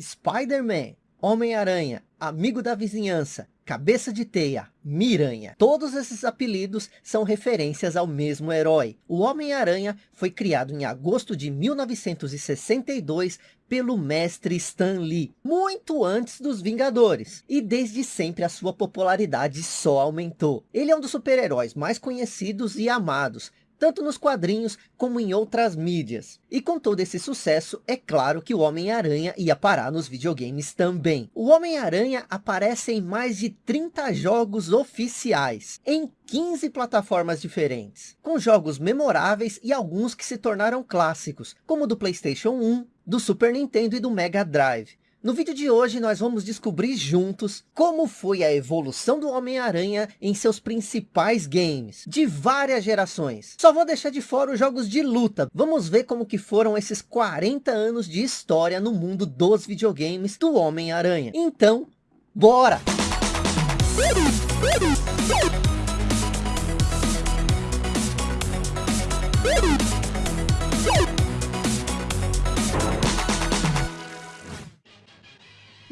Spider-Man, Homem-Aranha, Amigo da Vizinhança, Cabeça de Teia, Miranha. Todos esses apelidos são referências ao mesmo herói. O Homem-Aranha foi criado em agosto de 1962 pelo mestre Stan Lee, muito antes dos Vingadores. E desde sempre a sua popularidade só aumentou. Ele é um dos super-heróis mais conhecidos e amados, tanto nos quadrinhos como em outras mídias. E com todo esse sucesso, é claro que o Homem-Aranha ia parar nos videogames também. O Homem-Aranha aparece em mais de 30 jogos oficiais, em 15 plataformas diferentes, com jogos memoráveis e alguns que se tornaram clássicos, como do Playstation 1, do Super Nintendo e do Mega Drive. No vídeo de hoje nós vamos descobrir juntos como foi a evolução do Homem-Aranha em seus principais games, de várias gerações. Só vou deixar de fora os jogos de luta. Vamos ver como que foram esses 40 anos de história no mundo dos videogames do Homem-Aranha. Então, bora!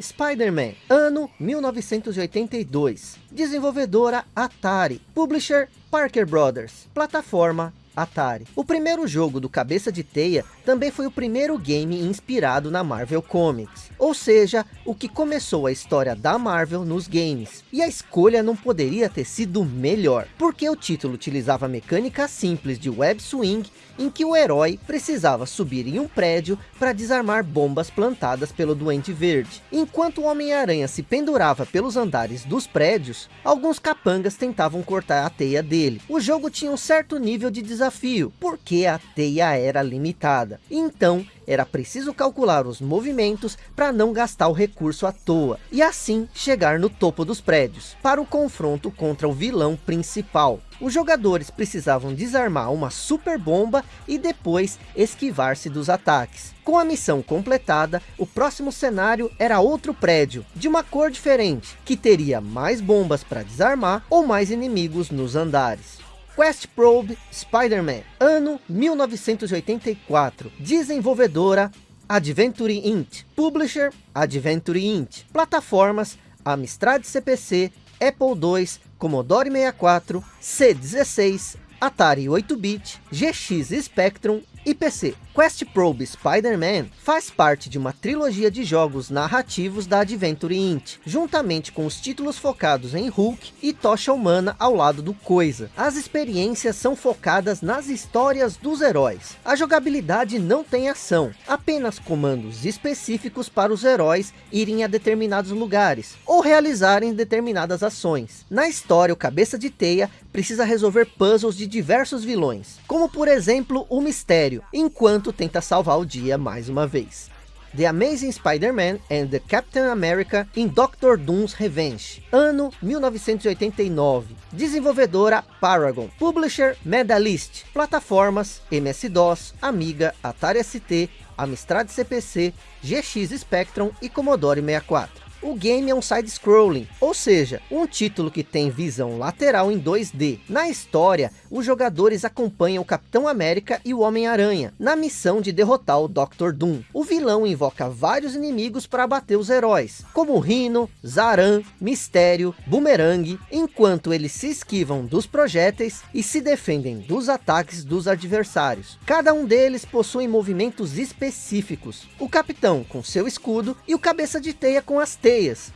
Spider-Man, ano 1982. Desenvolvedora Atari. Publisher Parker Brothers. Plataforma Atari. O primeiro jogo do Cabeça de Teia também foi o primeiro game inspirado na Marvel Comics. Ou seja, o que começou a história da Marvel nos games. E a escolha não poderia ter sido melhor, porque o título utilizava mecânica simples de web swing, em que o herói precisava subir em um prédio para desarmar bombas plantadas pelo Duende Verde. Enquanto o Homem-Aranha se pendurava pelos andares dos prédios, alguns capangas tentavam cortar a teia dele. O jogo tinha um certo nível de desafio, porque a teia era limitada. Então, era preciso calcular os movimentos para não gastar o recurso à toa, e assim chegar no topo dos prédios, para o confronto contra o vilão principal. Os jogadores precisavam desarmar uma super bomba e depois esquivar-se dos ataques. Com a missão completada, o próximo cenário era outro prédio, de uma cor diferente, que teria mais bombas para desarmar ou mais inimigos nos andares. Quest Probe Spider-Man, ano 1984, desenvolvedora Adventure Int, publisher Adventure Int, plataformas Amstrad CPC, Apple II, Commodore 64, C16, Atari 8-bit, GX Spectrum e PC. Quest Probe Spider-Man faz parte de uma trilogia de jogos narrativos da Adventure Int, juntamente com os títulos focados em Hulk e Tocha Humana ao lado do Coisa. As experiências são focadas nas histórias dos heróis. A jogabilidade não tem ação, apenas comandos específicos para os heróis irem a determinados lugares, ou realizarem determinadas ações. Na história, o Cabeça de Teia precisa resolver puzzles de diversos vilões, como por exemplo o Mistério, enquanto tenta salvar o dia mais uma vez. The Amazing Spider-Man and the Captain America in Doctor Doom's Revenge, ano 1989, desenvolvedora Paragon, publisher Medalist, plataformas MS-DOS, Amiga, Atari ST, Amstrad CPC, GX Spectrum e Commodore 64. O game é um side-scrolling, ou seja, um título que tem visão lateral em 2D. Na história, os jogadores acompanham o Capitão América e o Homem-Aranha, na missão de derrotar o Dr. Doom. O vilão invoca vários inimigos para abater os heróis, como Rhino, Zaran, Mistério, Boomerang, enquanto eles se esquivam dos projéteis e se defendem dos ataques dos adversários. Cada um deles possui movimentos específicos. O Capitão com seu escudo e o Cabeça de Teia com as teias,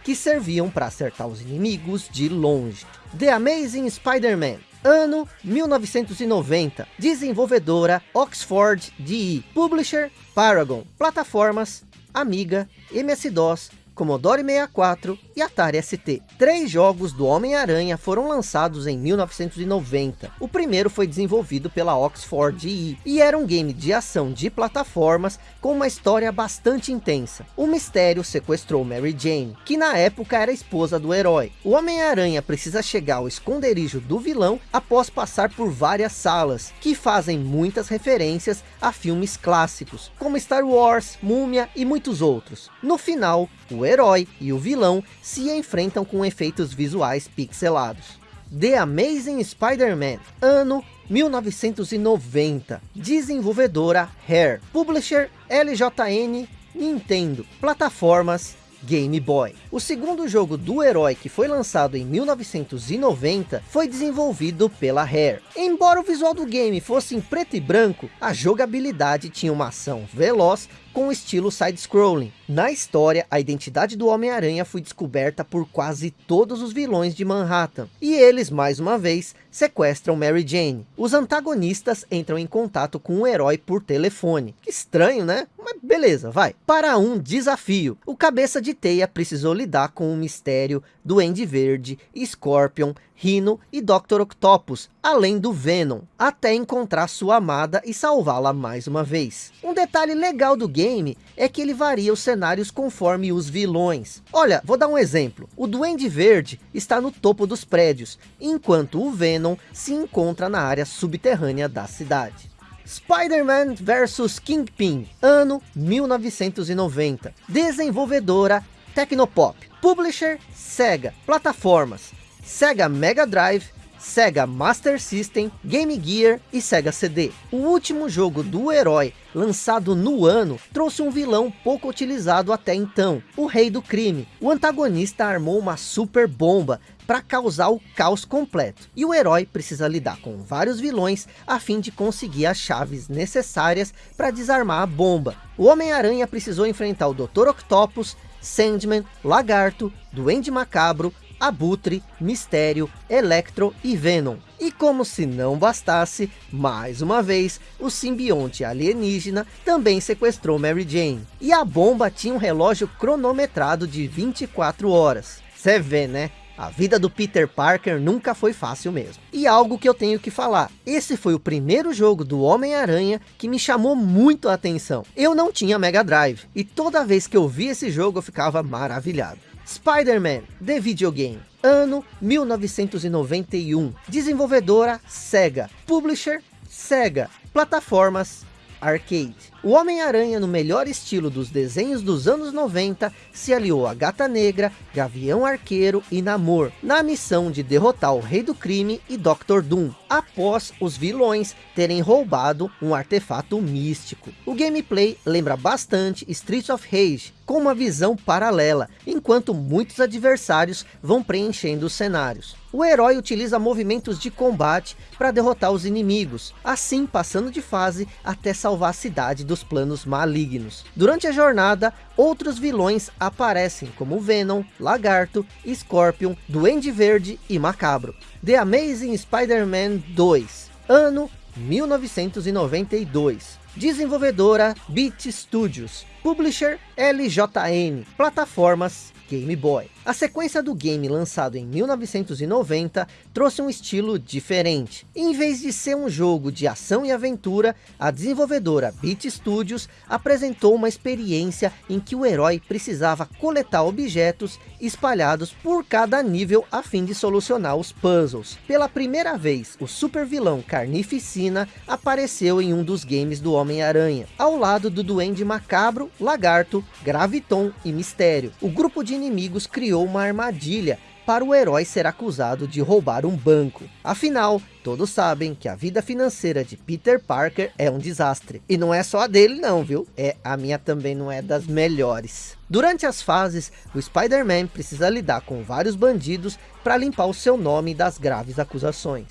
que serviam para acertar os inimigos de longe. The Amazing Spider-Man, ano 1990, desenvolvedora Oxford DE, publisher Paragon, plataformas Amiga, MS-DOS, Commodore 64 e Atari ST. Três jogos do Homem-Aranha foram lançados em 1990. O primeiro foi desenvolvido pela Oxford EE e era um game de ação de plataformas com uma história bastante intensa. O mistério sequestrou Mary Jane, que na época era esposa do herói. O Homem-Aranha precisa chegar ao esconderijo do vilão após passar por várias salas, que fazem muitas referências a filmes clássicos, como Star Wars, Múmia e muitos outros. No final, o herói e o vilão se enfrentam com efeitos visuais pixelados. The Amazing Spider-Man, ano 1990, desenvolvedora Hair, publisher LJN Nintendo. Plataformas, Game Boy. O segundo jogo do herói que foi lançado em 1990 foi desenvolvido pela Rare. Embora o visual do game fosse em preto e branco, a jogabilidade tinha uma ação veloz com estilo side-scrolling. Na história, a identidade do Homem-Aranha foi descoberta por quase todos os vilões de Manhattan. E eles, mais uma vez, sequestram Mary Jane. Os antagonistas entram em contato com o herói por telefone. Que estranho, né? Mas beleza, vai. Para um desafio, o Cabeça de Teia precisou lidar com o mistério Duende Verde, Scorpion, Rhino e Dr. Octopus, além do Venom, até encontrar sua amada e salvá-la mais uma vez. Um detalhe legal do game é que ele varia os cenários conforme os vilões. Olha, vou dar um exemplo. O Duende Verde está no topo dos prédios, enquanto o Venom se encontra na área subterrânea da cidade. Spider-Man vs Kingpin, ano 1990. Desenvolvedora Tecnopop. Publisher Sega. Plataformas Sega Mega Drive, Sega Master System, Game Gear e Sega CD. O último jogo do herói, lançado no ano, trouxe um vilão pouco utilizado até então, o Rei do Crime. O antagonista armou uma super bomba para causar o caos completo. E o herói precisa lidar com vários vilões a fim de conseguir as chaves necessárias para desarmar a bomba. O Homem-Aranha precisou enfrentar o Dr. Octopus, Sandman, Lagarto, Duende Macabro, Abutre, Mistério, Electro e Venom. E como se não bastasse, mais uma vez, o simbionte alienígena também sequestrou Mary Jane. E a bomba tinha um relógio cronometrado de 24 horas. Você vê, né? A vida do Peter Parker nunca foi fácil mesmo. E algo que eu tenho que falar. Esse foi o primeiro jogo do Homem-Aranha que me chamou muito a atenção. Eu não tinha Mega Drive. E toda vez que eu vi esse jogo eu ficava maravilhado. Spider-Man, The Videogame, ano 1991, desenvolvedora Sega, publisher Sega, plataformas Arcade. O Homem-Aranha, no melhor estilo dos desenhos dos anos 90, se aliou a Gata Negra, Gavião Arqueiro e Namor, na missão de derrotar o Rei do Crime e Dr. Doom, após os vilões terem roubado um artefato místico. O gameplay lembra bastante Streets of Rage, com uma visão paralela, enquanto muitos adversários vão preenchendo os cenários. O herói utiliza movimentos de combate para derrotar os inimigos, assim passando de fase até salvar a cidade dos planos malignos. Durante a jornada, outros vilões aparecem como Venom, Lagarto, Scorpion, Duende Verde e Macabro. The Amazing Spider-Man 2, ano 1992. Desenvolvedora Beat Studios. Publisher LJN. Plataformas Game Boy. A sequência do game lançado em 1990 trouxe um estilo diferente. Em vez de ser um jogo de ação e aventura, a desenvolvedora Beat Studios apresentou uma experiência em que o herói precisava coletar objetos espalhados por cada nível a fim de solucionar os puzzles. Pela primeira vez, o super vilão Carnificina apareceu em um dos games do Homem-Aranha, ao lado do Duende Macabro, Lagarto, Graviton e Mistério. O grupo de inimigos criou uma armadilha para o herói ser acusado de roubar um banco. Afinal, todos sabem que a vida financeira de Peter Parker é um desastre. E não é só a dele não, viu? É, a minha também não é das melhores. Durante as fases, o Spider-Man precisa lidar com vários bandidos para limpar o seu nome das graves acusações.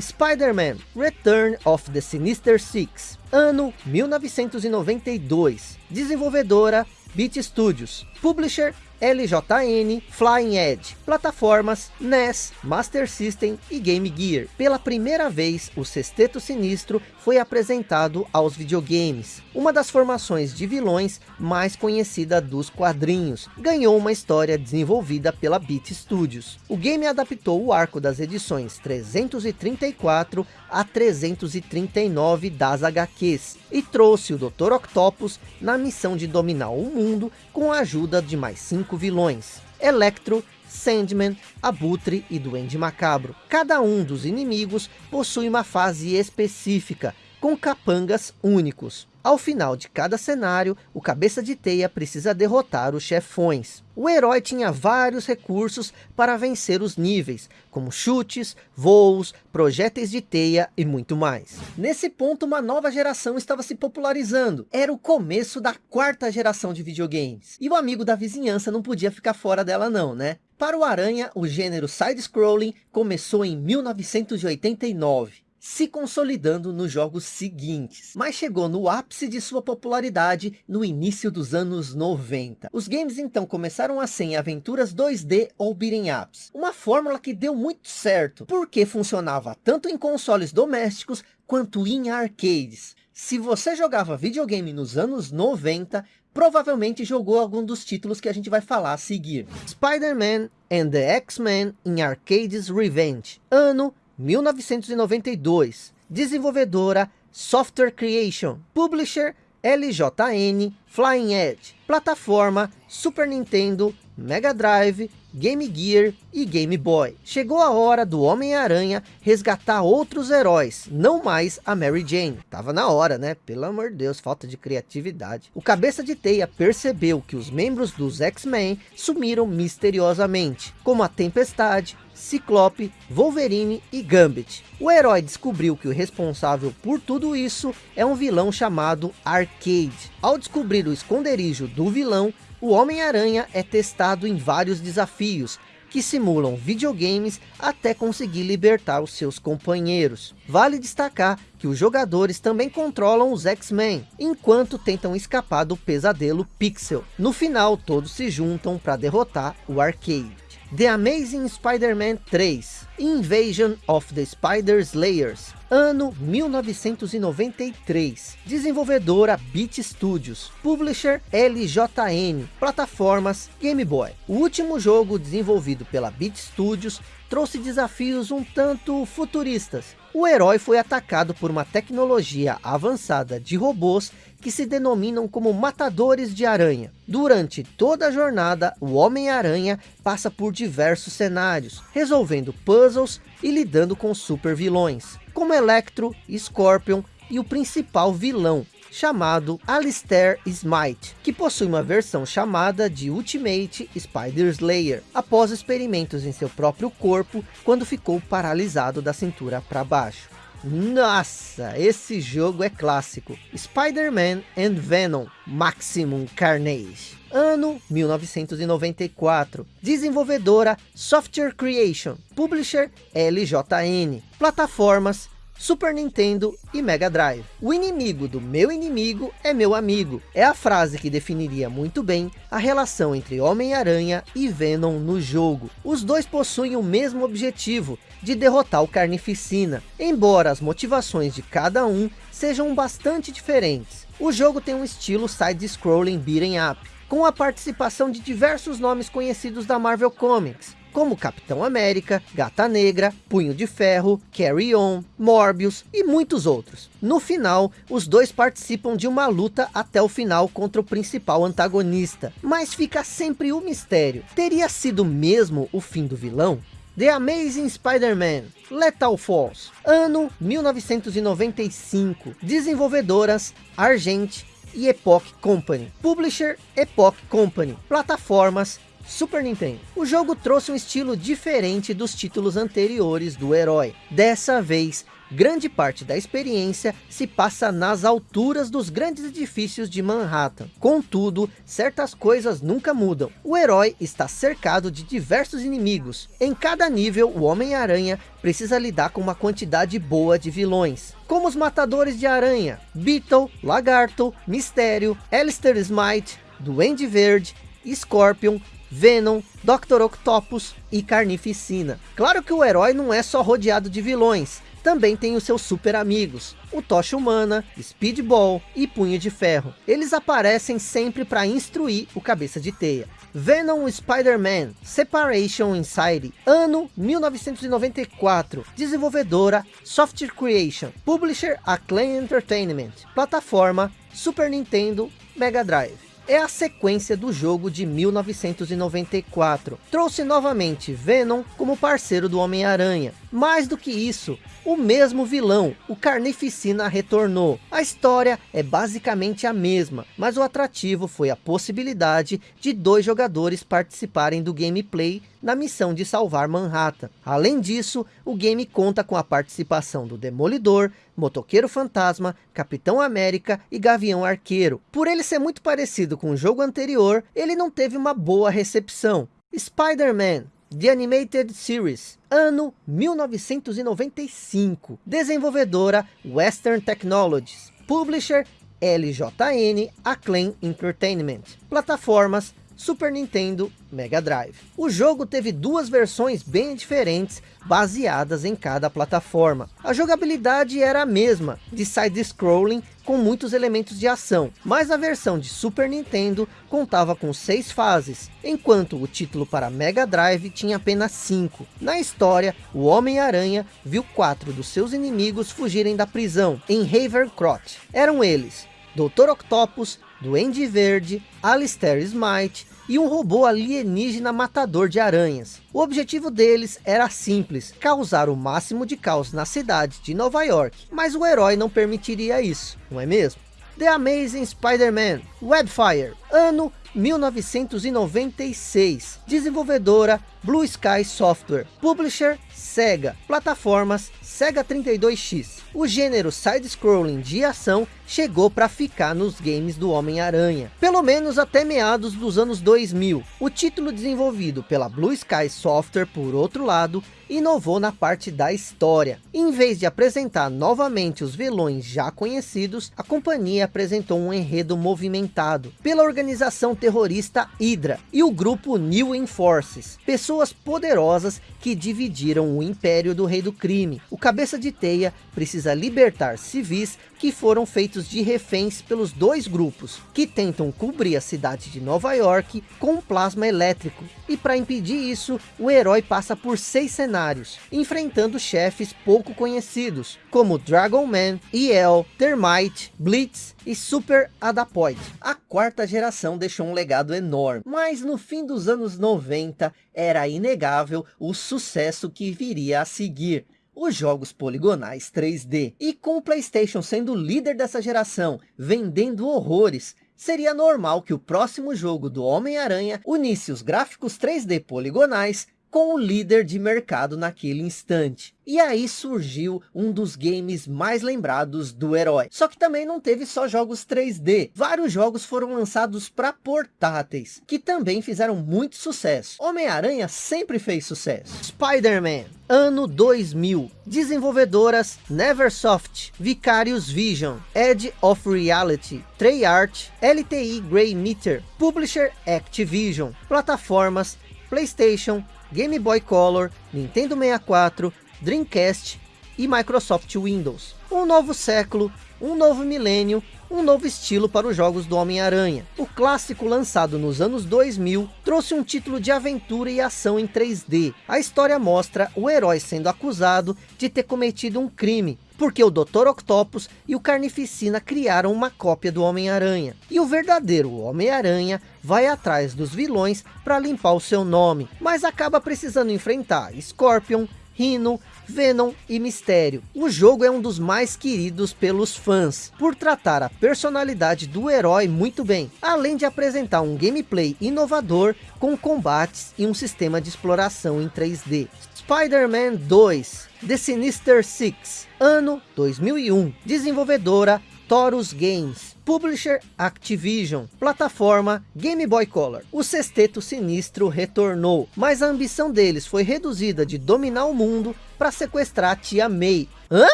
Spider-Man Return of the Sinister Six, ano 1992, desenvolvedora Beat Studios, publisher LJN, Flying Edge, plataformas NES, Master System e Game Gear. Pela primeira vez, o Sexteto Sinistro foi apresentado aos videogames. Uma das formações de vilões mais conhecida dos quadrinhos. Ganhou uma história desenvolvida pela Beat Studios. O game adaptou o arco das edições 334 a 339 das HQs. E trouxe o Dr. Octopus na missão de dominar o mundo com a ajuda de mais cinco vilões. Electro, Sandman, Abutre e Duende Macabro. Cada um dos inimigos possui uma fase específica, com capangas únicos. Ao final de cada cenário, o cabeça de teia precisa derrotar os chefões. O herói tinha vários recursos para vencer os níveis, como chutes, voos, projéteis de teia e muito mais. Nesse ponto, uma nova geração estava se popularizando. Era o começo da quarta geração de videogames. E o amigo da vizinhança não podia ficar fora dela não, né? Para o Aranha, o gênero side-scrolling começou em 1989 se consolidando nos jogos seguintes, mas chegou no ápice de sua popularidade no início dos anos 90. Os games então começaram a ser em aventuras 2D ou beat'em ups, uma fórmula que deu muito certo, porque funcionava tanto em consoles domésticos quanto em arcades. Se você jogava videogame nos anos 90, provavelmente jogou algum dos títulos que a gente vai falar a seguir. Spider-Man and the X-Men in Arcades Revenge, ano 1992. Desenvolvedora Software Creation. Publisher LJN Flying Edge. Plataforma Super Nintendo, Mega Drive, Game Gear e Game Boy. Chegou a hora do Homem-Aranha resgatar outros heróis, não mais a Mary Jane. Tava na hora, né? Pelo amor de Deus, falta de criatividade. O cabeça de teia percebeu que os membros dos X-Men sumiram misteriosamente, como a Tempestade, Ciclope, Wolverine e Gambit. O herói descobriu que o responsável por tudo isso é um vilão chamado Arcade. Ao descobrir o esconderijo do vilão, o Homem-Aranha é testado em vários desafios, que simulam videogames até conseguir libertar os seus companheiros. Vale destacar que os jogadores também controlam os X-Men, enquanto tentam escapar do pesadelo Pixel. No final, todos se juntam para derrotar o Arcade. The Amazing Spider-Man 3, Invasion of the Spider Slayers, ano 1993, desenvolvedora Beat Studios, publisher LJN, plataformas Game Boy. O último jogo desenvolvido pela Beat Studios trouxe desafios um tanto futuristas. O herói foi atacado por uma tecnologia avançada de robôs que se denominam como matadores de aranha. Durante toda a jornada, o Homem-Aranha passa por diversos cenários, resolvendo puzzles e lidando com super vilões, como Electro, Scorpion e o principal vilão, chamado Alistair Smite, que possui uma versão chamada de Ultimate Spider Slayer, após experimentos em seu próprio corpo, quando ficou paralisado da cintura para baixo. Nossa, esse jogo é clássico. Spider-Man and Venom Maximum Carnage. Ano 1994. Desenvolvedora Software Creation. Publisher LJN. Plataformas Super Nintendo e Mega Drive. O inimigo do meu inimigo é meu amigo. É a frase que definiria muito bem a relação entre Homem-Aranha e Venom no jogo. Os dois possuem o mesmo objetivo, de derrotar o Carnificina, embora as motivações de cada um sejam bastante diferentes. O jogo tem um estilo side-scrolling beat'em up, com a participação de diversos nomes conhecidos da Marvel Comics, como Capitão América, Gata Negra, Punho de Ferro, Carry On, Morbius e muitos outros. No final, os dois participam de uma luta até o final contra o principal antagonista, mas fica sempre o mistério. Teria sido mesmo o fim do vilão? The Amazing Spider-Man, Lethal Force, ano 1995, desenvolvedoras Argent e Epoch Company, Publisher Epoch Company, plataformas Super Nintendo. O jogo trouxe um estilo diferente dos títulos anteriores do herói. Dessa vez, grande parte da experiência se passa nas alturas dos grandes edifícios de Manhattan. Contudo, certas coisas nunca mudam. O herói está cercado de diversos inimigos. Em cada nível, o Homem-Aranha precisa lidar com uma quantidade boa de vilões. Como os Matadores de Aranha, Beetle, Lagarto, Mistério, Alistair Smite, Duende Verde, Scorpion, Venom, Dr. Octopus e Carnificina. Claro que o herói não é só rodeado de vilões, também tem os seus super amigos, o Tocha Humana, Speedball e Punho de Ferro. Eles aparecem sempre para instruir o Cabeça de Teia. Venom Spider-Man Separation Inside, ano 1994, desenvolvedora Software Creation, publisher Acclaim Entertainment, plataforma Super Nintendo, Mega Drive é a sequência do jogo de 1994. Trouxe novamente Venom como parceiro do Homem-Aranha, Mais do que isso, o mesmo vilão, o Carnificina retornou. A história é basicamente a mesma, mas o atrativo foi a possibilidade de dois jogadores participarem do gameplay na missão de salvar Manhattan. Além disso, o game conta com a participação do Demolidor, Motoqueiro Fantasma, Capitão América e Gavião Arqueiro. Por ele ser muito parecido com o jogo anterior, ele não teve uma boa recepção. Spider-Man The Animated Series, ano 1995. Desenvolvedora Western Technologies. Publisher LJN Acclaim Entertainment. Plataformas Super Nintendo, Mega Drive. O jogo teve duas versões bem diferentes, baseadas em cada plataforma. A jogabilidade era a mesma, de side-scrolling com muitos elementos de ação, mas a versão de Super Nintendo contava com seis fases, enquanto o título para Mega Drive tinha apenas cinco. Na história, o Homem-Aranha viu quatro dos seus inimigos fugirem da prisão, em Havercrot. Eram eles, Dr. Octopus, Duende Verde, Alistair Smite e um robô alienígena matador de aranhas. O objetivo deles era simples, causar o máximo de caos na cidade de Nova York, mas o herói não permitiria isso, não é mesmo? The Amazing Spider-Man, Webfire, ano 1996, desenvolvedora Blue Sky Software, publisher Sega, plataformas Sega 32X. O gênero side-scrolling de ação chegou para ficar nos games do Homem-Aranha, pelo menos até meados dos anos 2000. O título desenvolvido pela Blue Sky Software, por outro lado, inovou na parte da história. Em vez de apresentar novamente os vilões já conhecidos, a companhia apresentou um enredo movimentado pela organização terrorista Hydra e o grupo New Enforces, pessoas poderosas que dividiram o império do rei do crime. O cabeça de teia precisa libertar civis que foram feitos de reféns pelos dois grupos, que tentam cobrir a cidade de Nova York com plasma elétrico. E para impedir isso, o herói passa por seis cenários, enfrentando chefes pouco conhecidos, como Dragon Man, EL, Termite, Blitz e Super Adapoid. A quarta geração deixou um legado enorme, mas no fim dos anos 90, era inegável o sucesso que viria a seguir os jogos poligonais 3D. E com o Playstation sendo líder dessa geração, vendendo horrores, seria normal que o próximo jogo do Homem-Aranha unisse os gráficos 3D poligonais com o líder de mercado naquele instante. E aí surgiu um dos games mais lembrados do herói. Só que também não teve só jogos 3D. Vários jogos foram lançados para portáteis, que também fizeram muito sucesso. Homem-Aranha sempre fez sucesso. Spider-Man, ano 2000. Desenvolvedoras Neversoft, Vicarious Vision, Edge of Reality, Treyarch, LTI Grey Meter, Publisher Activision, plataformas PlayStation, Game Boy Color, Nintendo 64, Dreamcast e Microsoft Windows. Um novo século, um novo milênio, um novo estilo para os jogos do Homem-Aranha. O clássico lançado nos anos 2000 trouxe um título de aventura e ação em 3D. A história mostra o herói sendo acusado de ter cometido um crime, porque o Dr. Octopus e o Carnificina criaram uma cópia do Homem-Aranha. E o verdadeiro Homem-Aranha vai atrás dos vilões para limpar o seu nome, mas acaba precisando enfrentar Scorpion, Rhino, Venom e Mistério. O jogo é um dos mais queridos pelos fãs, por tratar a personalidade do herói muito bem, além de apresentar um gameplay inovador com combates e um sistema de exploração em 3D. Spider-Man 2, The Sinister Six, ano 2001, desenvolvedora Taurus Games, Publisher Activision, plataforma Game Boy Color. O sexteto sinistro retornou, mas a ambição deles foi reduzida de dominar o mundo para sequestrar a Tia May. Hã?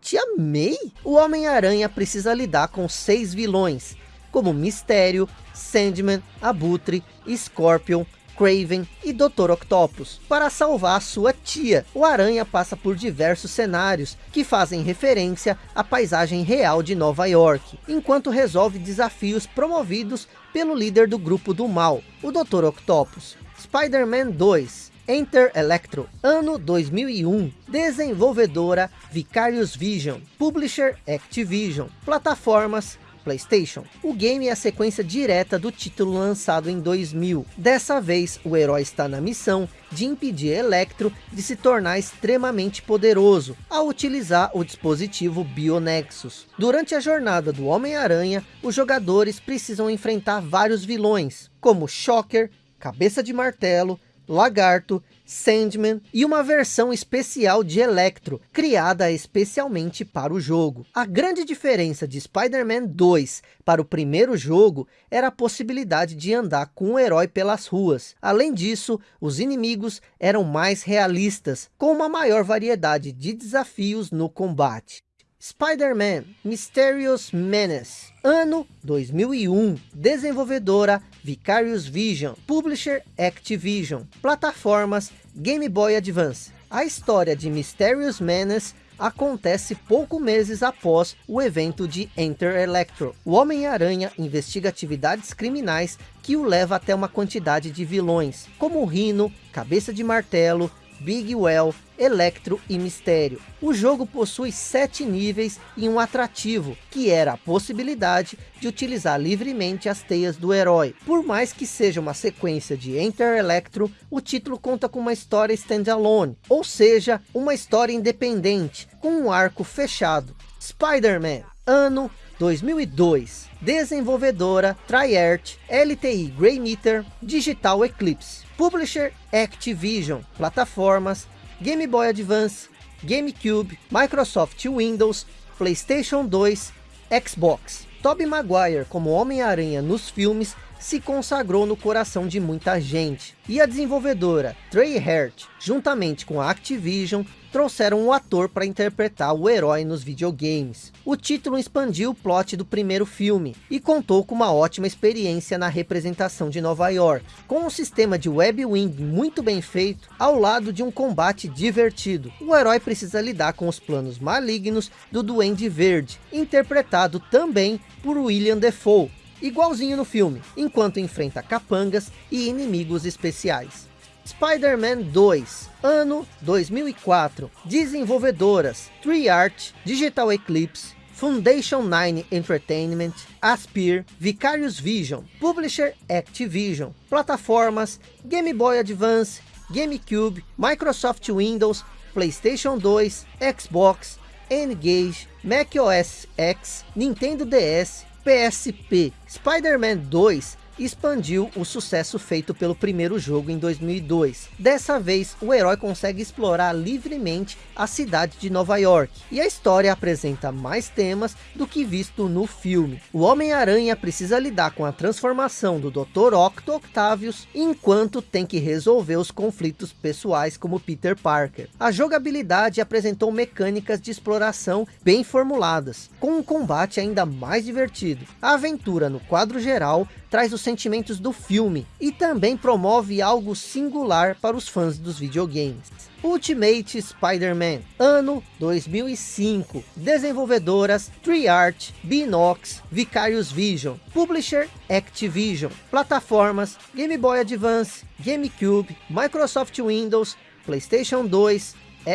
Tia May? O Homem-Aranha precisa lidar com seis vilões, como Mistério, Sandman, Abutre, Scorpion, Craven e Dr. Octopus. Para salvar sua tia, o Aranha passa por diversos cenários que fazem referência à paisagem real de Nova York, enquanto resolve desafios promovidos pelo líder do grupo do mal, o Dr. Octopus. Spider-Man 2 Enter Electro, ano 2001, desenvolvedora Vicarious Vision, Publisher Activision, plataformas Playstation. O game é a sequência direta do título lançado em 2000. Dessa vez, o herói está na missão de impedir Electro de se tornar extremamente poderoso, ao utilizar o dispositivo Bionexus. Durante a jornada do Homem-Aranha, os jogadores precisam enfrentar vários vilões, como Shocker, Cabeça de Martelo, Lagarto, Sandman e uma versão especial de Electro, criada especialmente para o jogo. A grande diferença de Spider-Man 2 para o primeiro jogo era a possibilidade de andar com o herói pelas ruas. Além disso, os inimigos eram mais realistas, com uma maior variedade de desafios no combate. Spider-Man Mysterious Menace, ano 2001, desenvolvedora Vicarious Vision, publisher Activision, plataformas Game Boy Advance. A história de Mysterious Menace acontece pouco meses após o evento de Enter Electro. O Homem-Aranha investiga atividades criminais que o leva até uma quantidade de vilões, como Rino, Cabeça de Martelo, Big Well, Electro e Mistério. O jogo possui sete níveis e um atrativo, que era a possibilidade de utilizar livremente as teias do herói. Por mais que seja uma sequência de Enter Electro, o título conta com uma história standalone, ou seja, uma história independente, com um arco fechado. Spider-Man, ano 2002. Desenvolvedora Triart, LTI Grey Meter, Digital Eclipse. Publisher Activision. Plataformas Game Boy Advance, GameCube, Microsoft Windows, PlayStation 2, Xbox. Tobey Maguire como Homem-Aranha nos filmes se consagrou no coração de muita gente. E a desenvolvedora Treyarch, juntamente com a Activision, trouxeram um ator para interpretar o herói nos videogames. O título expandiu o plot do primeiro filme e contou com uma ótima experiência na representação de Nova York, com um sistema de web wing muito bem feito, ao lado de um combate divertido. O herói precisa lidar com os planos malignos do Duende Verde, interpretado também por William Defoe, igualzinho no filme, enquanto enfrenta capangas e inimigos especiais. Spider-Man 2, ano 2004, desenvolvedoras Triart, Digital Eclipse, Foundation 9 Entertainment, Aspir, Vicarious Vision, Publisher Activision, plataformas Game Boy Advance, GameCube, Microsoft Windows, PlayStation 2, Xbox, N-Gage, macOS X, Nintendo DS, PSP. Spider-Man 2 expandiu o sucesso feito pelo primeiro jogo em 2002. Dessa vez, o herói consegue explorar livremente a cidade de Nova York, e a história apresenta mais temas do que visto no filme. O Homem-Aranha precisa lidar com a transformação do Dr. Octo Octavius, enquanto tem que resolver os conflitos pessoais como Peter Parker. A jogabilidade apresentou mecânicas de exploração bem formuladas, com um combate ainda mais divertido. A aventura no quadro geral traz os sentimentos do filme e também promove algo singular para os fãs dos videogames. Ultimate Spider-Man, ano 2005, desenvolvedoras Triart, Binox, Vicarious Vision, Publisher Activision, plataformas Game Boy Advance, GameCube, Microsoft Windows, PlayStation 2,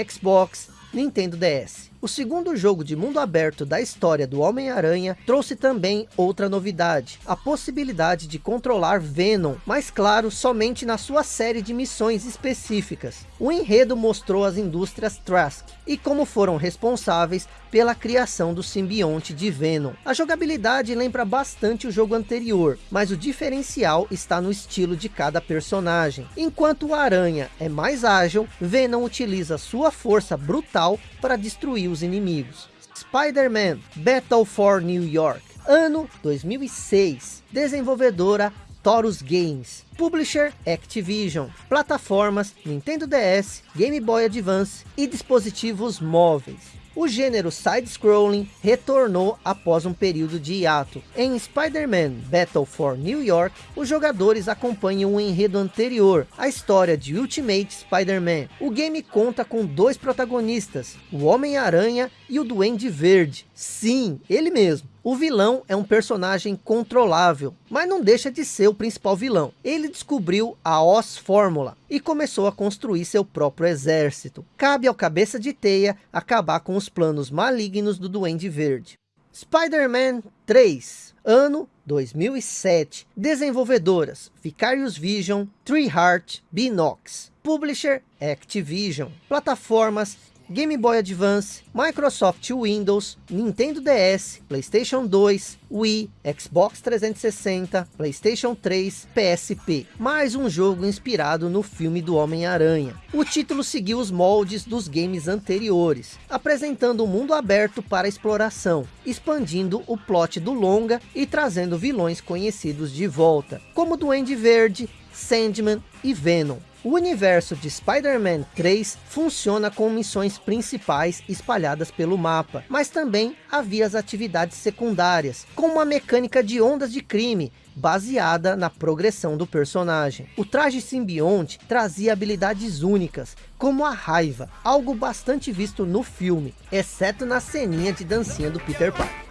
Xbox, Nintendo DS. O segundo jogo de mundo aberto da história do Homem-Aranha trouxe também outra novidade, a possibilidade de controlar Venom, mas claro, somente na sua série de missões específicas. O enredo mostrou as indústrias Trask e como foram responsáveis pela criação do simbionte de Venom. A jogabilidade lembra bastante o jogo anterior, mas o diferencial está no estilo de cada personagem. Enquanto o Aranha é mais ágil, Venom utiliza sua força brutal para destruir os inimigos. Spider-Man Battle for New York, ano 2006, desenvolvedora Taurus Games, Publisher Activision, plataformas Nintendo DS, Game Boy Advance e dispositivos móveis o gênero side-scrolling retornou após um período de hiato. Em Spider-Man Battle for New York, os jogadores acompanham o enredo anterior, a história de Ultimate Spider-Man. O game conta com dois protagonistas, o Homem-Aranha e o Duende Verde. Sim, ele mesmo. O vilão é um personagem controlável, mas não deixa de ser o principal vilão. Ele descobriu a Oz Fórmula e começou a construir seu próprio exército. Cabe ao cabeça de teia acabar com os planos malignos do Duende Verde. Spider-Man 3, ano 2007. Desenvolvedoras, Vicarious Vision, Tree Heart, Binox. Publisher, Activision. Plataformas, Game Boy Advance, Microsoft Windows, Nintendo DS, Playstation 2, Wii, Xbox 360, Playstation 3, PSP. Mais um jogo inspirado no filme do Homem-Aranha. O título seguiu os moldes dos games anteriores, apresentando um mundo aberto para exploração, expandindo o plot do longa e trazendo vilões conhecidos de volta, como Duende Verde, Sandman e Venom. O universo de Spider-Man 3 funciona com missões principais espalhadas pelo mapa, mas também havia as atividades secundárias, com uma mecânica de ondas de crime, baseada na progressão do personagem. O traje simbionte trazia habilidades únicas, como a raiva, algo bastante visto no filme, exceto na ceninha de dancinha do Peter Parker.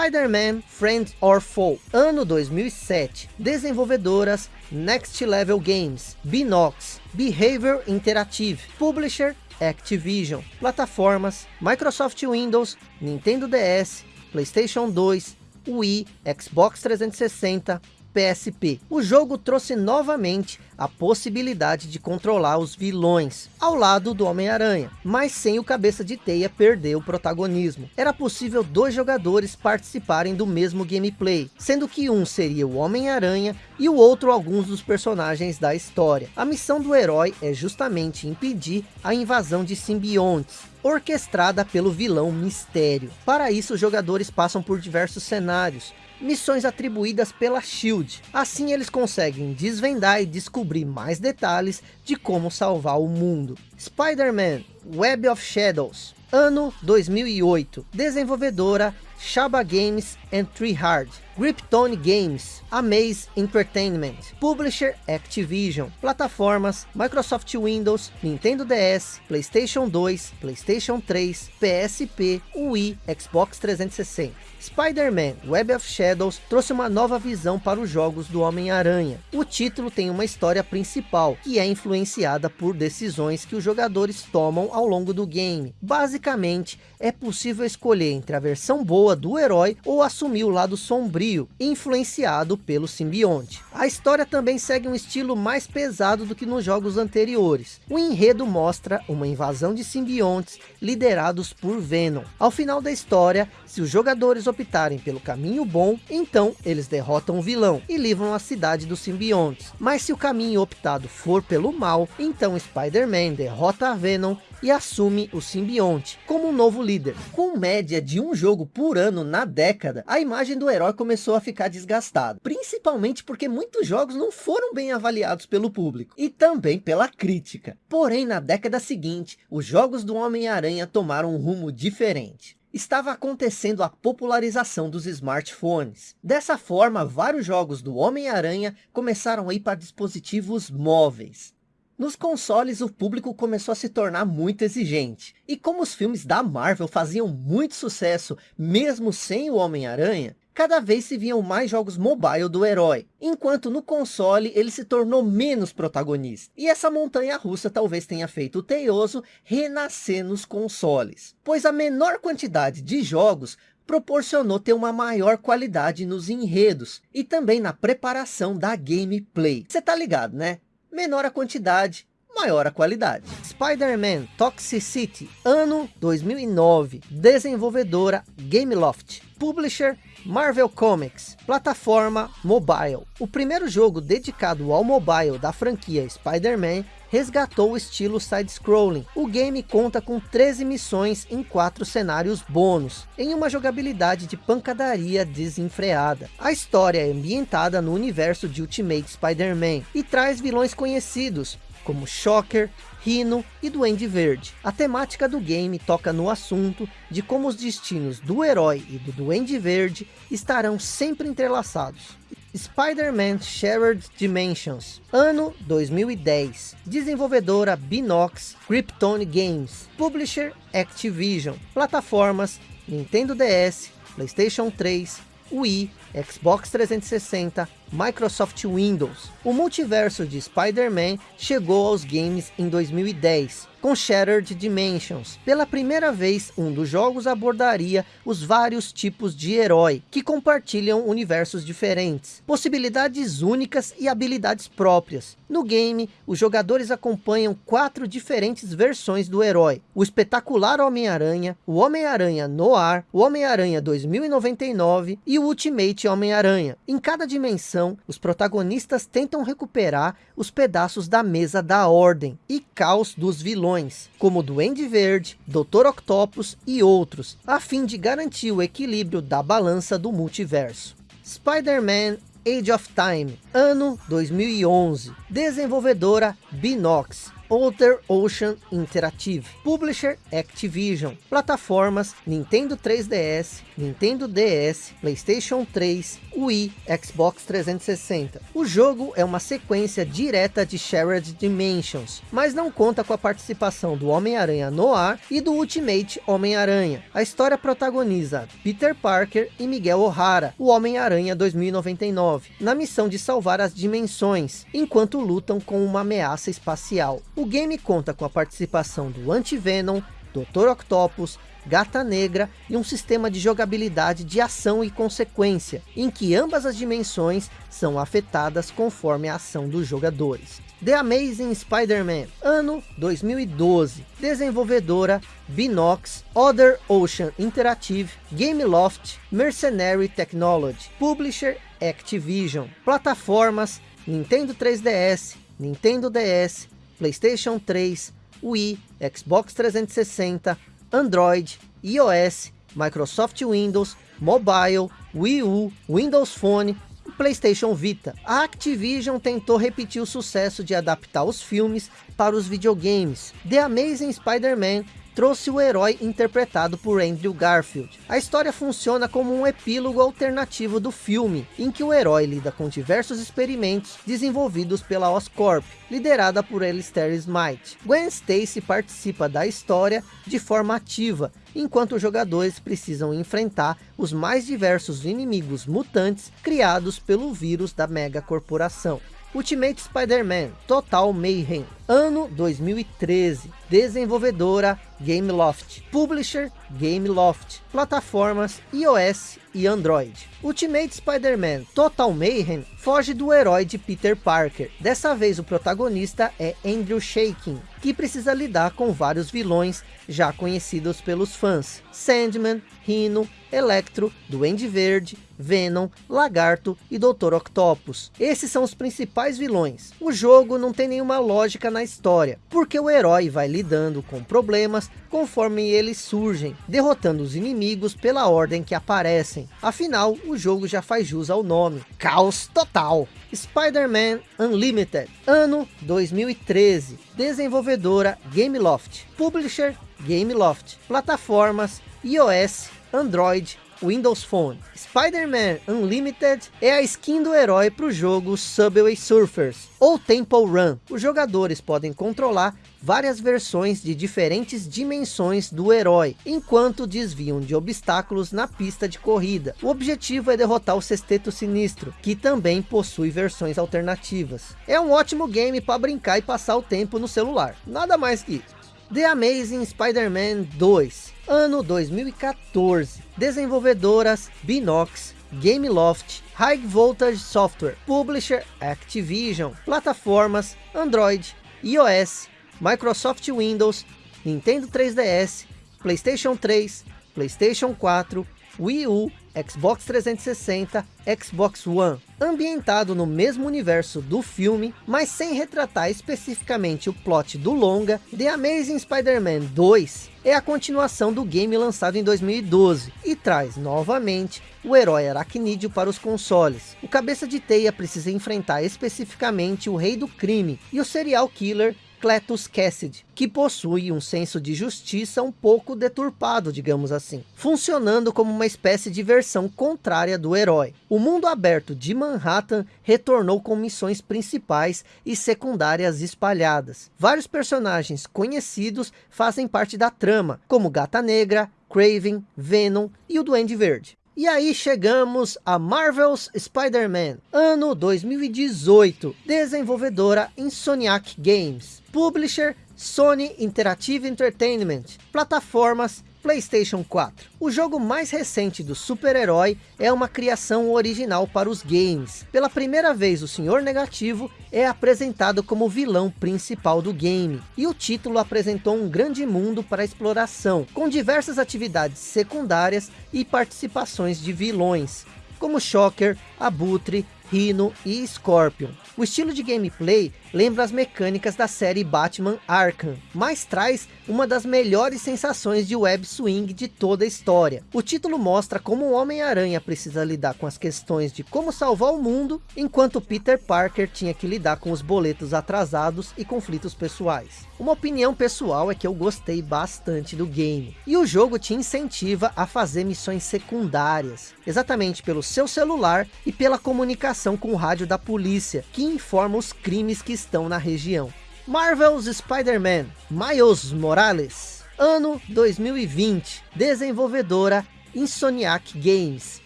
Spider-Man Friend or Foe, ano 2007, desenvolvedoras Next Level Games, Binox, Behavior Interactive, Publisher Activision, plataformas Microsoft Windows, Nintendo DS, Playstation 2, Wii, Xbox 360, PSP. O jogo trouxe novamente a possibilidade de controlar os vilões, ao lado do Homem-Aranha, mas sem o cabeça de teia perder o protagonismo. Era possível dois jogadores participarem do mesmo gameplay, sendo que um seria o Homem-Aranha e o outro alguns dos personagens da história. A missão do herói é justamente impedir a invasão de simbiontes, orquestrada pelo vilão Mistério. Para isso, os jogadores passam por diversos cenários, missões atribuídas pela SHIELD. Assim eles conseguem desvendar e descobrir mais detalhes de como salvar o mundo. Spider-Man Web of Shadows, ano 2008, desenvolvedora Shaba Games and Tree Hard, Griptone Games, Amaze Entertainment, Publisher Activision, plataformas Microsoft Windows, Nintendo DS, Playstation 2, Playstation 3, PSP, Wii, Xbox 360. Spider-Man Web of Shadows trouxe uma nova visão para os jogos do Homem-Aranha. O título tem uma história principal, que é influenciada por decisões que os jogadores tomam ao longo do game. Basicamente, é possível escolher entre a versão boa do herói ou assumir o lado sombrio, influenciado pelo simbionte. A história também segue um estilo mais pesado do que nos jogos anteriores. O enredo mostra uma invasão de simbiontes liderados por Venom. Ao final da história, se os jogadores optarem pelo caminho bom, então eles derrotam o vilão e livram a cidade dos simbiontes. Mas se o caminho optado for pelo mal, então Spider-Man derrota a Venom e assume o simbionte como um novo líder. Com média de um jogo por ano na década, a imagem do herói começou a ficar desgastada, principalmente porque muitos jogos não foram bem avaliados pelo público e também pela crítica. Porém, na década seguinte, os jogos do Homem-Aranha tomaram um rumo diferente estava acontecendo a popularização dos smartphones. Dessa forma, vários jogos do Homem-Aranha começaram a ir para dispositivos móveis. Nos consoles, o público começou a se tornar muito exigente. E como os filmes da Marvel faziam muito sucesso, mesmo sem o Homem-Aranha, cada vez se viam mais jogos mobile do herói, enquanto no console ele se tornou menos protagonista. E essa montanha russa talvez tenha feito o Teioso renascer nos consoles, pois a menor quantidade de jogos proporcionou ter uma maior qualidade nos enredos e também na preparação da gameplay. Você tá ligado, né? menor a quantidade, maior a qualidade. Spider-Man Toxicity, ano 2009, desenvolvedora Gameloft, publisher Marvel Comics, plataforma mobile. O primeiro jogo dedicado ao mobile da franquia Spider-Man resgatou o estilo side-scrolling. O game conta com 13 missões em 4 cenários bônus, em uma jogabilidade de pancadaria desenfreada. A história é ambientada no universo de Ultimate Spider-Man e traz vilões conhecidos, como Shocker, Rhino e Duende Verde. A temática do game toca no assunto de como os destinos do herói e do Duende Verde estarão sempre entrelaçados. Spider-Man Shared Dimensions, ano 2010, desenvolvedora Binox Krypton Games, publisher Activision, plataformas Nintendo DS, Playstation 3, Wii, Xbox 360, Microsoft Windows. O multiverso de Spider-Man chegou aos games em 2010, com Shattered Dimensions. Pela primeira vez, um dos jogos abordaria os vários tipos de herói, que compartilham universos diferentes, possibilidades únicas e habilidades próprias. No game, os jogadores acompanham quatro diferentes versões do herói. O espetacular Homem-Aranha, o Homem-Aranha Noir, o Homem-Aranha 2099 e o Ultimate Homem-Aranha. Em cada dimensão, os protagonistas tentam recuperar os pedaços da mesa da Ordem e caos dos vilões vilões, como Duende Verde, Dr. Octopus e outros, a fim de garantir o equilíbrio da balança do multiverso. Spider-Man Age of Time, ano 2011, desenvolvedora Binox, Outer Ocean Interactive, Publisher Activision, plataformas Nintendo 3DS, Nintendo DS, Playstation 3, Wii, Xbox 360. O jogo é uma sequência direta de Shared Dimensions, mas não conta com a participação do Homem-Aranha Noir e do Ultimate Homem-Aranha. A história protagoniza Peter Parker e Miguel O'Hara, o Homem-Aranha 2099, na missão de salvar as dimensões, enquanto lutam com uma ameaça espacial. O game conta com a participação do Anti-Venom, Dr. Octopus, Gata Negra e um sistema de jogabilidade de ação e consequência, em que ambas as dimensões são afetadas conforme a ação dos jogadores. The Amazing Spider-Man, ano 2012, desenvolvedora Binox, Other Ocean Interactive, Gameloft, Mercenary Technology, Publisher Activision, plataformas Nintendo 3DS, Nintendo DS, Playstation 3, Wii, Xbox 360, Android, iOS, Microsoft Windows, Mobile, Wii U, Windows Phone e Playstation Vita. A Activision tentou repetir o sucesso de adaptar os filmes para os videogames. The Amazing Spider-Man trouxe o herói interpretado por Andrew Garfield. A história funciona como um epílogo alternativo do filme, em que o herói lida com diversos experimentos desenvolvidos pela Oscorp, liderada por Alistair Smite. Gwen Stacy participa da história de forma ativa, enquanto os jogadores precisam enfrentar os mais diversos inimigos mutantes criados pelo vírus da mega corporação. Ultimate Spider-Man Total Mayhem, ano 2013, desenvolvedora Gameloft, publisher Gameloft, plataformas iOS e Android. Ultimate Spider-Man Total Mayhem foge do herói de Peter Parker. Dessa vez o protagonista é Andrew Shaking, que precisa lidar com vários vilões já conhecidos pelos fãs. Sandman, Rhino, Electro, Duende Verde, Venom, Lagarto e Dr. Octopus. Esses são os principais vilões. O jogo não tem nenhuma lógica na história, porque o herói vai lidando com problemas conforme eles surgem, derrotando os inimigos pela ordem que aparecem. Afinal, o jogo já faz jus ao nome. Caos total! Spider-Man Unlimited, ano 2013, desenvolvedora Gameloft, publisher Gameloft, plataformas iOS, Android, Windows Phone. Spider-Man Unlimited é a skin do herói para o jogo Subway Surfers, ou Temple Run. Os jogadores podem controlar várias versões de diferentes dimensões do herói, enquanto desviam de obstáculos na pista de corrida. O objetivo é derrotar o Sexteto Sinistro, que também possui versões alternativas. É um ótimo game para brincar e passar o tempo no celular, nada mais que isso. The Amazing Spider-Man 2, ano 2014, desenvolvedoras Binox, Gameloft, High Voltage Software, Publisher Activision, plataformas Android, iOS, Microsoft Windows, Nintendo 3DS, Playstation 3, Playstation 4, Wii U, Xbox 360, Xbox One. Ambientado no mesmo universo do filme, mas sem retratar especificamente o plot do longa, The Amazing Spider-Man 2 é a continuação do game lançado em 2012 e traz novamente o herói aracnídeo para os consoles. O cabeça de teia precisa enfrentar especificamente o rei do crime e o serial killer Cletus Cassidy, que possui um senso de justiça um pouco deturpado, digamos assim, funcionando como uma espécie de versão contrária do herói. O mundo aberto de Manhattan retornou com missões principais e secundárias espalhadas. Vários personagens conhecidos fazem parte da trama, como Gata Negra, Craven, Venom e o Duende Verde. E aí chegamos a Marvel's Spider-Man, ano 2018, desenvolvedora Insomniac Games, publisher Sony Interactive Entertainment, plataformas PlayStation 4. O jogo mais recente do super-herói é uma criação original para os games. Pela primeira vez o Senhor Negativo é apresentado como vilão principal do game. E o título apresentou um grande mundo para exploração, com diversas atividades secundárias e participações de vilões, como Shocker, Abutre, Rhino e Scorpion. O estilo de gameplay lembra as mecânicas da série Batman Arkham, mas traz uma das melhores sensações de web swing de toda a história. O título mostra como o Homem-Aranha precisa lidar com as questões de como salvar o mundo, enquanto Peter Parker tinha que lidar com os boletos atrasados e conflitos pessoais. Uma opinião pessoal é que eu gostei bastante do game. E o jogo te incentiva a fazer missões secundárias, exatamente pelo seu celular e pela comunicação com o rádio da polícia, que informa os crimes que estão na região. Marvel's Spider-Man, Miles Morales, ano 2020, desenvolvedora Insomniac Games,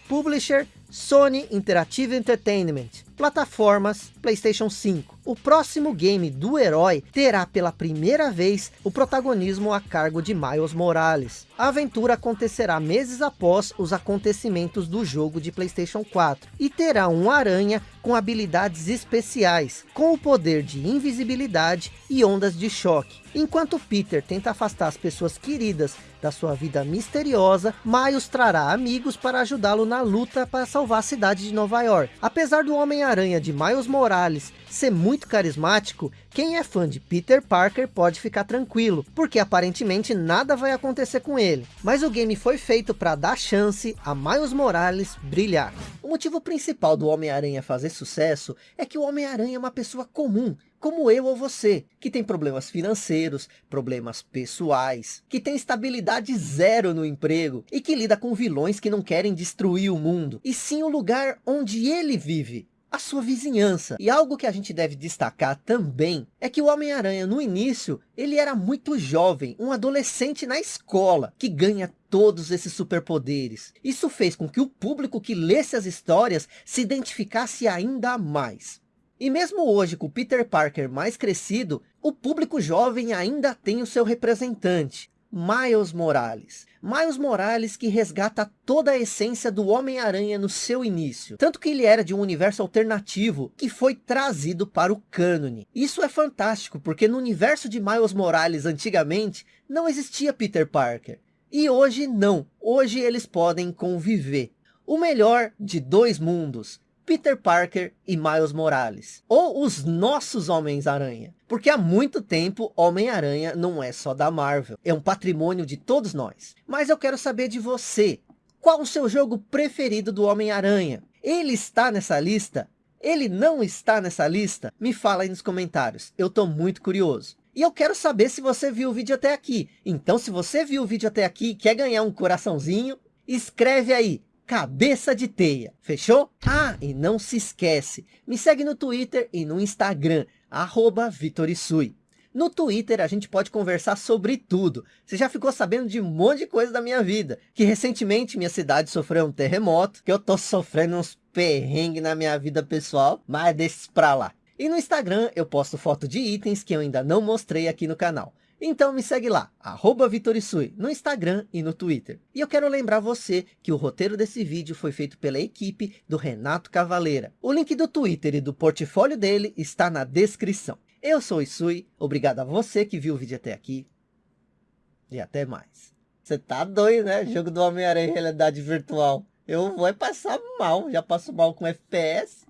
publisher Sony Interactive Entertainment, plataformas Playstation 5. O próximo game do herói terá pela primeira vez o protagonismo a cargo de Miles Morales. A aventura acontecerá meses após os acontecimentos do jogo de Playstation 4 e terá um aranha com habilidades especiais, com o poder de invisibilidade e ondas de choque. Enquanto Peter tenta afastar as pessoas queridas da sua vida misteriosa, Miles trará amigos para ajudá-lo na luta para salvar a cidade de Nova York. Apesar do Homem-Aranha de Miles Morales ser muito carismático, quem é fã de Peter Parker pode ficar tranquilo, porque aparentemente nada vai acontecer com ele. Mas o game foi feito para dar chance a Miles Morales brilhar. O motivo principal do Homem-Aranha fazer sucesso é que o Homem-Aranha é uma pessoa comum, como eu ou você, que tem problemas financeiros, problemas pessoais, que tem estabilidade zero no emprego e que lida com vilões que não querem destruir o mundo, e sim o lugar onde ele vive a sua vizinhança. E algo que a gente deve destacar também é que o Homem-Aranha no início, ele era muito jovem, um adolescente na escola, que ganha todos esses superpoderes. Isso fez com que o público que lesse as histórias se identificasse ainda mais. E mesmo hoje, com o Peter Parker mais crescido, o público jovem ainda tem o seu representante. Miles Morales. Miles Morales que resgata toda a essência do Homem-Aranha no seu início. Tanto que ele era de um universo alternativo que foi trazido para o cânone. Isso é fantástico, porque no universo de Miles Morales antigamente, não existia Peter Parker. E hoje não, hoje eles podem conviver. O melhor de dois mundos, Peter Parker e Miles Morales. Ou os nossos Homens-Aranha. Porque há muito tempo Homem-Aranha não é só da Marvel. É um patrimônio de todos nós. Mas eu quero saber de você. Qual o seu jogo preferido do Homem-Aranha? Ele está nessa lista? Ele não está nessa lista? Me fala aí nos comentários. Eu estou muito curioso. E eu quero saber se você viu o vídeo até aqui. Então se você viu o vídeo até aqui e quer ganhar um coraçãozinho, escreve aí cabeça de teia, fechou? Ah, e não se esquece, me segue no Twitter e no Instagram, arroba Vitorisui. No Twitter a gente pode conversar sobre tudo. Você já ficou sabendo de um monte de coisa da minha vida. Que recentemente minha cidade sofreu um terremoto. Que eu tô sofrendo uns perrengues na minha vida pessoal. Mas isso pra lá. E no Instagram eu posto foto de itens que eu ainda não mostrei aqui no canal. Então me segue lá, arroba Vitorisui, no Instagram e no Twitter. E eu quero lembrar você que o roteiro desse vídeo foi feito pela equipe do Renato Cavaleira. O link do Twitter e do portfólio dele está na descrição. Eu sou Isui, obrigado a você que viu o vídeo até aqui. E até mais. Você tá doido, né? Jogo do Homem-Aranha em realidade virtual. Eu vou passar mal, já passo mal com FPS.